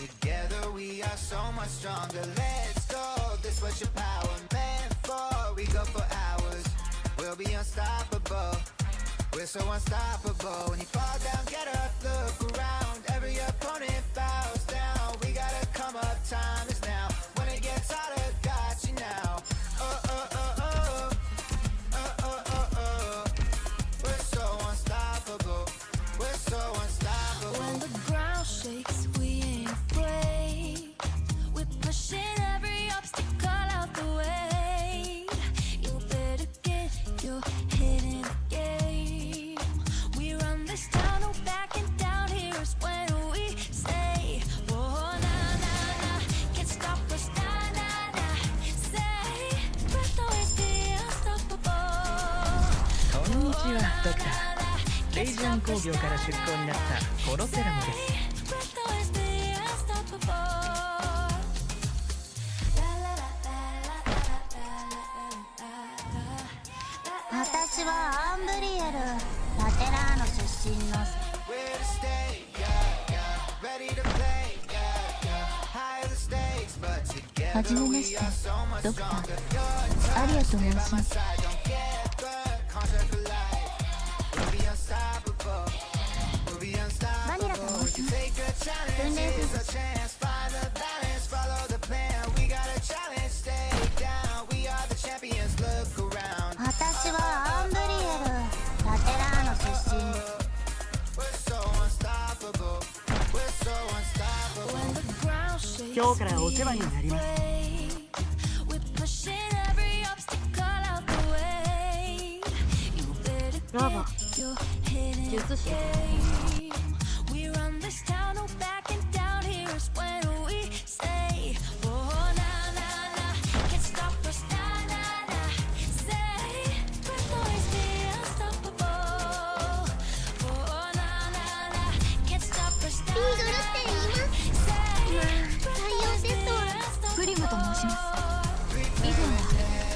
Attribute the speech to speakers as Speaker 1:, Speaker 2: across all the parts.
Speaker 1: together we are so much stronger. Let's go, this what your power meant for. We go for hours, we'll be unstoppable. We're so unstoppable. When you fall down, get up, look around. Every opponent bows down. We gotta come up, time
Speaker 2: ドクターレイジアン工業から出向になったコロセラムです。
Speaker 3: 私はアンブリエルラテラーノ出身の。初めまして。ドクターアリと申します。
Speaker 2: 今日からお世話になります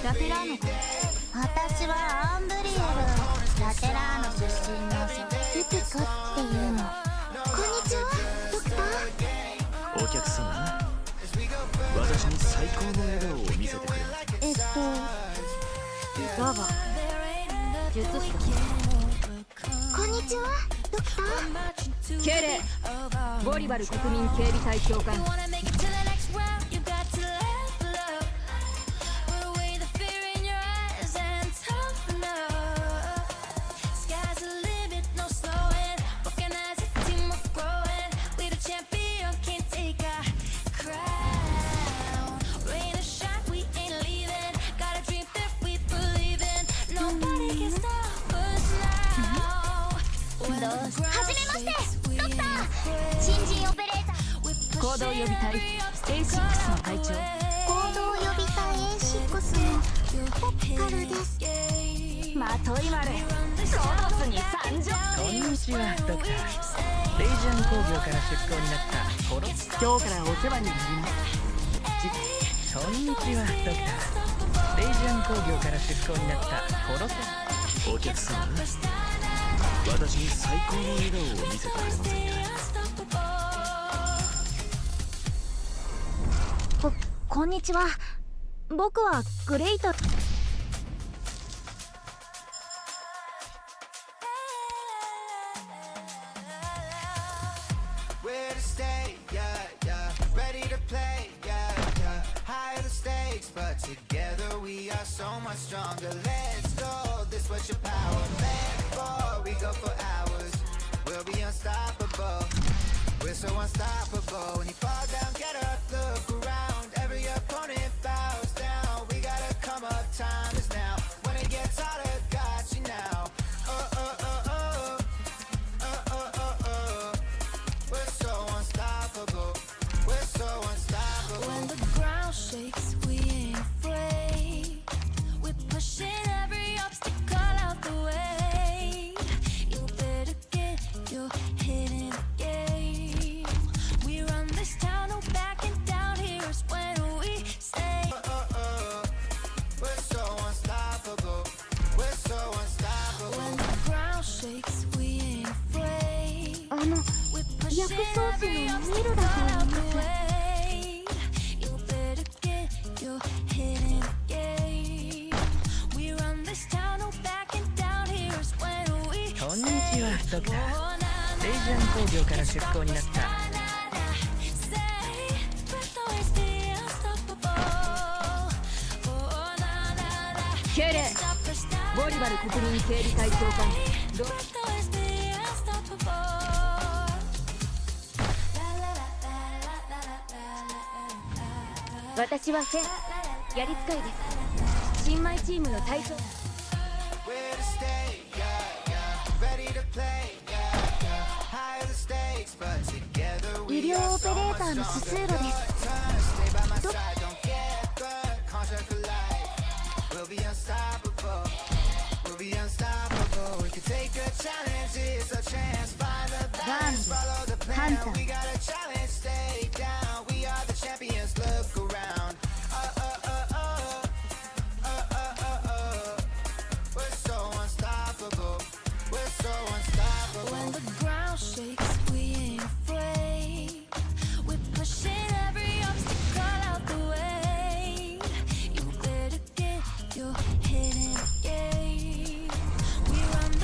Speaker 3: ラテラーノ私はアンブリエルラテラーノ出身のユピコっていうの。こんにちはドクター。
Speaker 4: お客様私に最高の笑顔を見せてくれ
Speaker 3: えっとロボ
Speaker 5: there ain't
Speaker 3: 術師.こんにちはドクター。
Speaker 5: 敬礼ボリバル国民警備隊長官予備隊 A6 の隊長。
Speaker 3: 行動予備隊 A6 のポッカルです。
Speaker 5: まといまれロボスに参上
Speaker 2: こんにちはドクターレイジアン工業から出向になったコロ今日からお世話になりますじこんにちはドクターレイジアン工業から出向になった。コロ
Speaker 4: お客様私に最高の笑顔を見せてくれません
Speaker 3: こんにちは。僕はグレイト。
Speaker 2: 業から出向になった。
Speaker 5: 敬礼。ボリバル国民警備隊長官ど私はセン。やり使いです。新米チームの隊長。
Speaker 3: Where to stay, yeah, yeah. Ready to play,
Speaker 6: 医
Speaker 3: we
Speaker 6: 療
Speaker 3: are
Speaker 6: オペ
Speaker 3: so
Speaker 6: レー
Speaker 3: much
Speaker 6: ターの
Speaker 3: stronger.
Speaker 6: ススーロです
Speaker 3: Turn, stay by my side, don't get burned.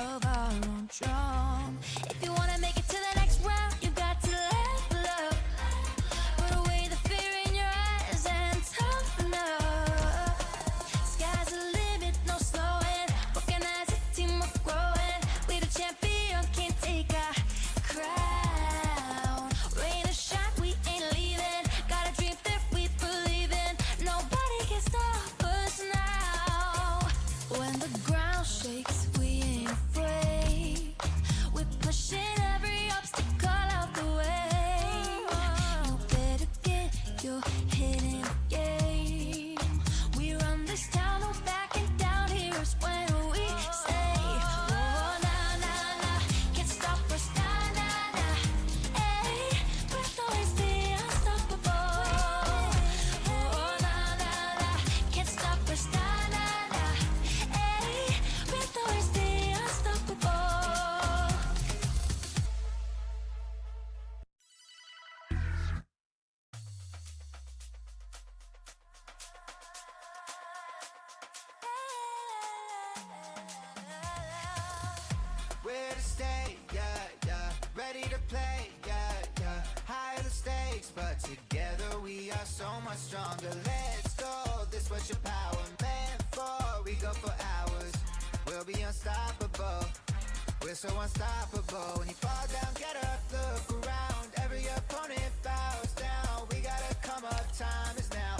Speaker 1: of our own drum.
Speaker 3: Where to stay, yeah, yeah. Ready to play, yeah, yeah. Higher the stakes, but together we are so much stronger. Let's go, this what your power meant for. We go for hours, we'll be unstoppable. We're so unstoppable. When you fall down, get up, look around. Every opponent bows down. We gotta come up, time is now.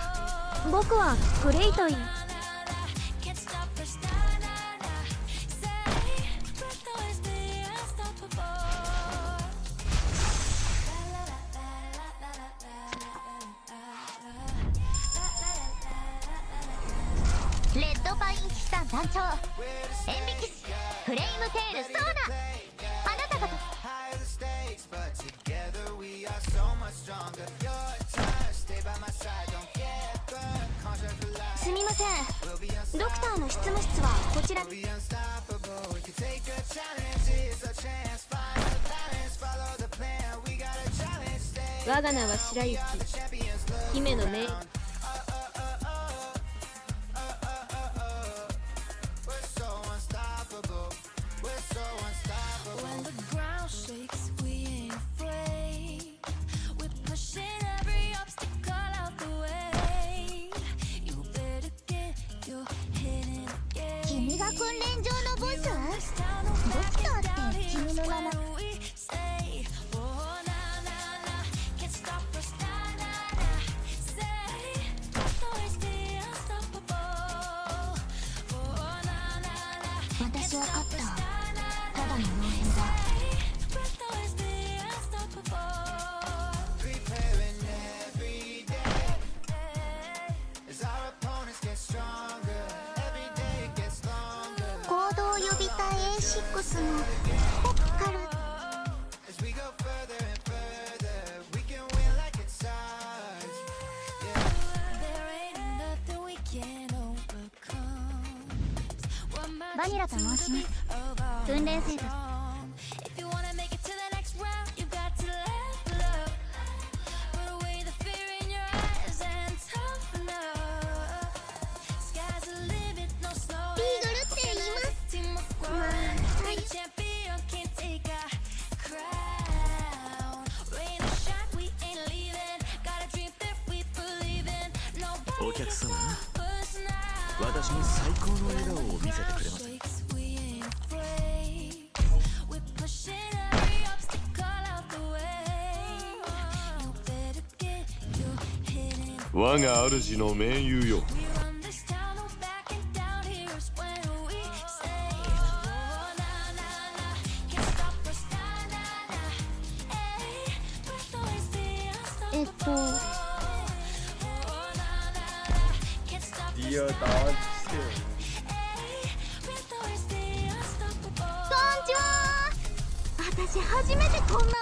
Speaker 6: 僕はグレイトイン団長エンビキスフレイムテールソーダあなたがすみません。ドクターの執務室はこちら
Speaker 5: 我が名は白雪。姫の
Speaker 1: 名。訓練場のボス？ドクタって君の名前ックスのッカルバニラと申します訓練生
Speaker 4: 最高の笑顔を見せてくれません
Speaker 7: わ
Speaker 4: 我が主の盟友よ
Speaker 1: えっと。
Speaker 7: Dear Dog
Speaker 1: こんにちは。私初めてこんな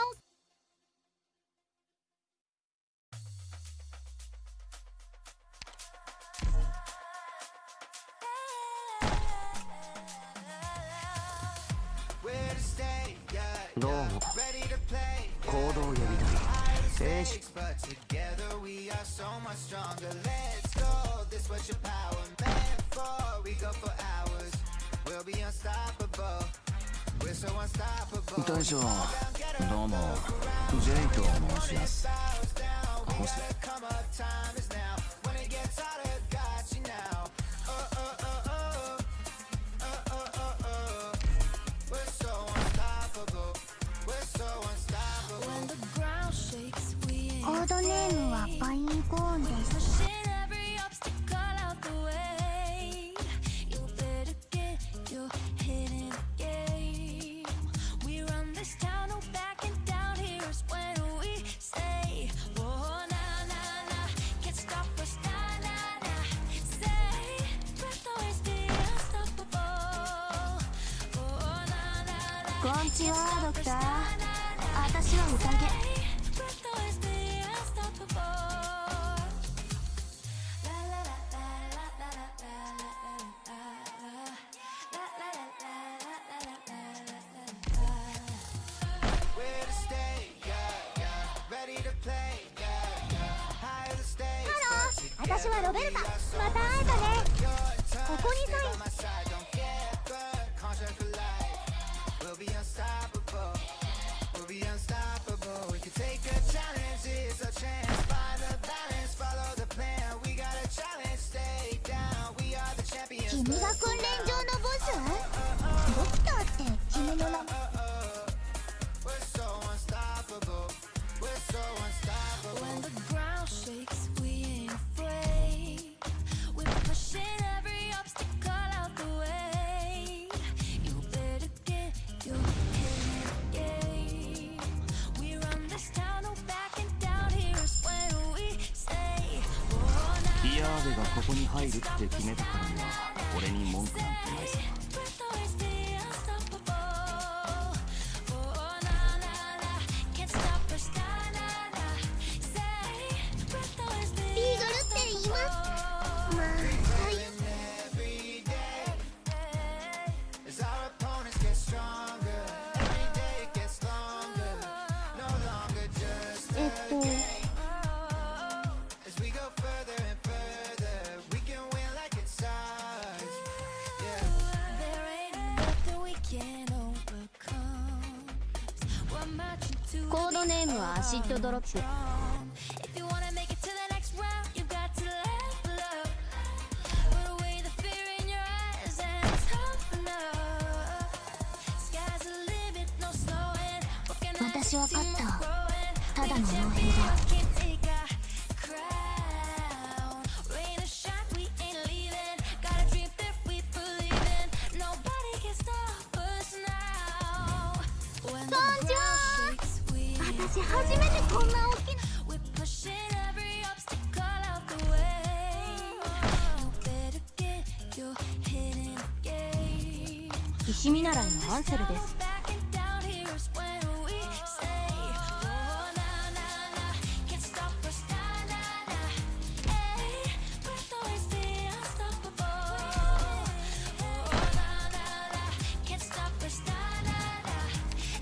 Speaker 1: 私はロベルタ。また会えたね。ここにサイン。君が訓練場のボス？
Speaker 3: がここに入るって決めたからには俺に文句なんてないさ。
Speaker 1: 私分かった。ただの傭兵だ。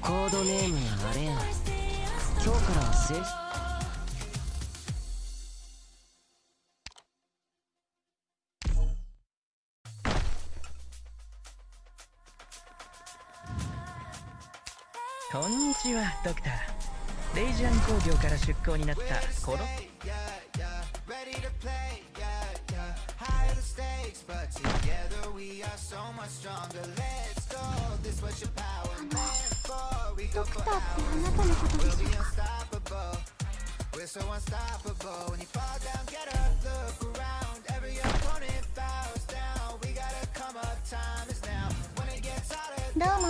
Speaker 2: コードネームはアレーナ
Speaker 8: Always be unstoppable.
Speaker 2: 今日からは正式こんにちはドクター。レイジアン工業から出向になったコロ
Speaker 1: ドクターってあなたのことでしょうか
Speaker 6: We're so unstoppable. When you fall down, get up, look around. Every opponent bows down. We gotta come up, time is now. When it gets harder,
Speaker 1: どうも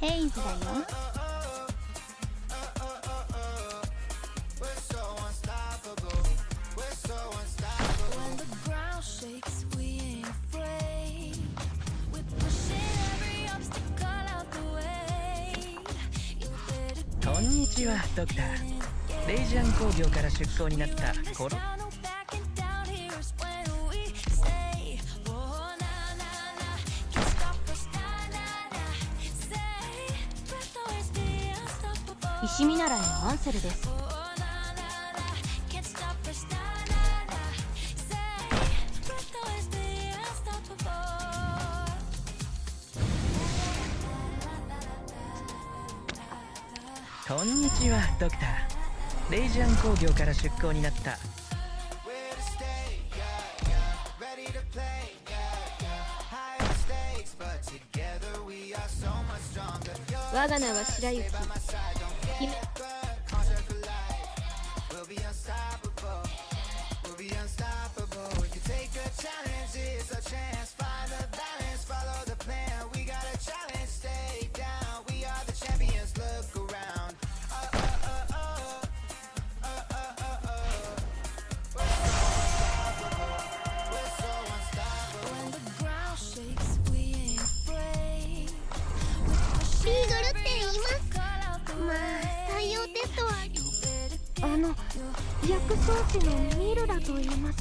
Speaker 1: ヘイズだよ
Speaker 2: ドクター。レイジアン工業から出向になったコロ
Speaker 3: 石見ミナのアンセルです。
Speaker 2: ドクターレイジアン工業から出向になった。
Speaker 3: 我が名は白雪。
Speaker 8: ック
Speaker 1: 装のミルラと言います。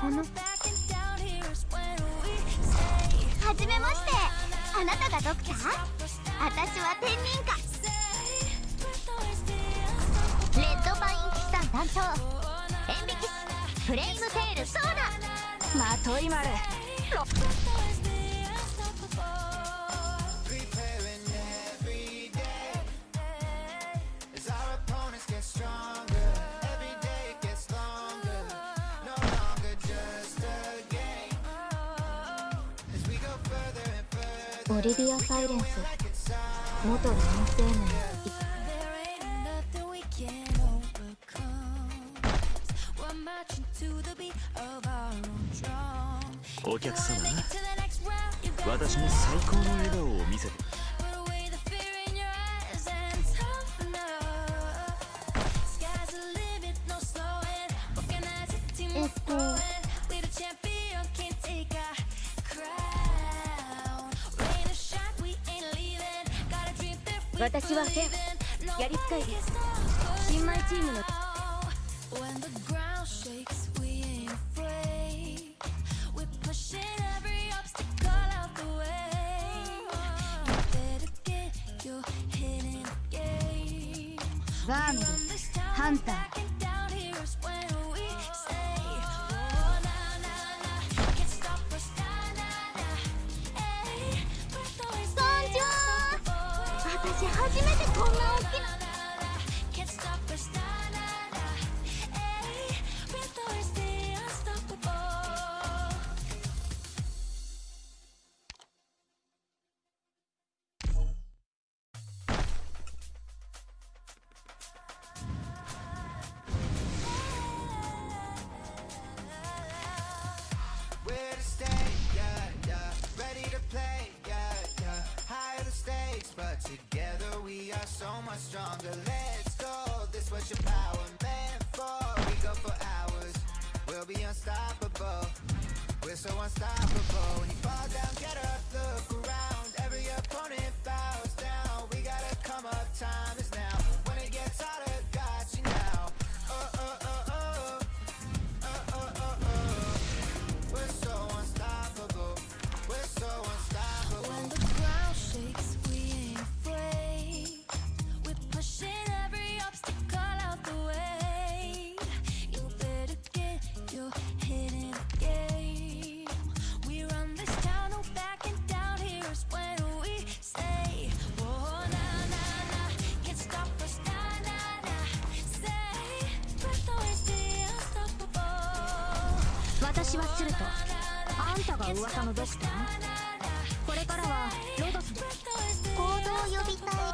Speaker 1: この。はじめまして。あなたがドクター？私は天人かレッドパイン騎士団団長。エンビキス。フレイムテール。ソーダ。
Speaker 3: まといまる
Speaker 1: リビアサイレンス。元
Speaker 8: 男性名
Speaker 4: お客様
Speaker 8: に
Speaker 4: 私も最高の笑顔を見せて。
Speaker 3: 私はフ
Speaker 8: ェア
Speaker 3: やりつい新米チームの。Hunter. so much stronger. Let's go, this what your power meant for. We go for hours, we'll be unstoppable. We're so unstoppable. When you fall down, get up.
Speaker 1: 私はするとあんたが噂のドクターこれからはロドスで行動
Speaker 6: を呼
Speaker 5: びたい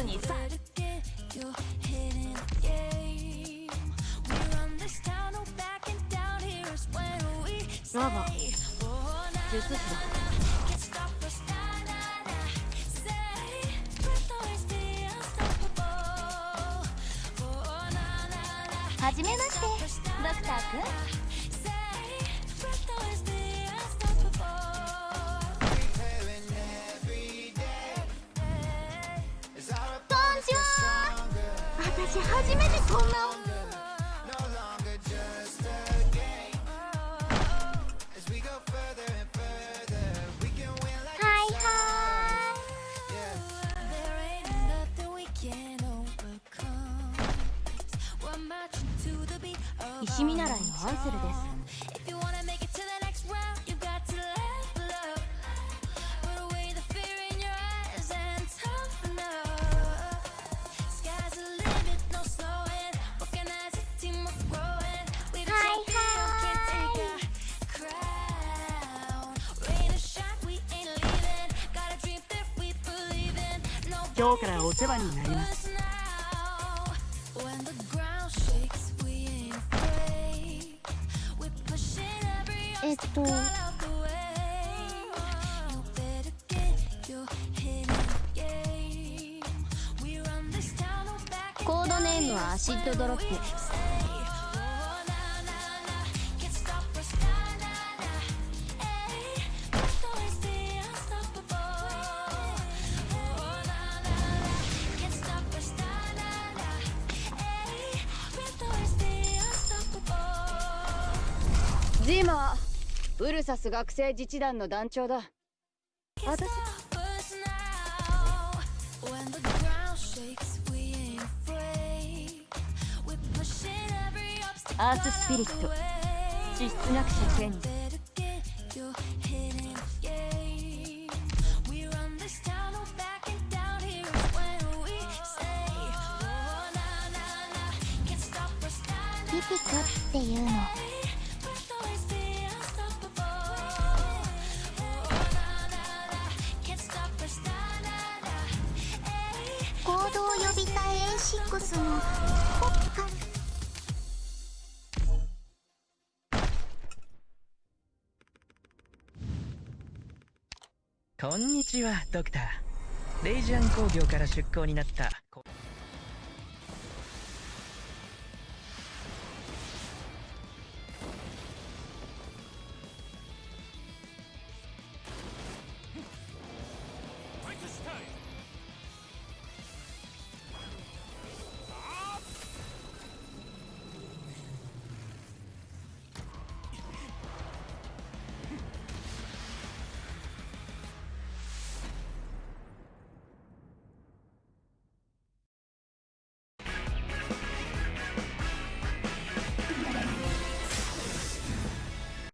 Speaker 5: スに
Speaker 1: はじめましてドクターくん私初めてこんな
Speaker 2: 今日からお世話になります。
Speaker 1: コードネームはアシッドドロップ。
Speaker 5: ジーマウルサス学生自治団の団長だ。
Speaker 6: 私
Speaker 5: アーススピリット。地質学者
Speaker 6: ケニー
Speaker 1: ピピコっていうの
Speaker 2: こんにちはドクター。レイジアン工業から出向になった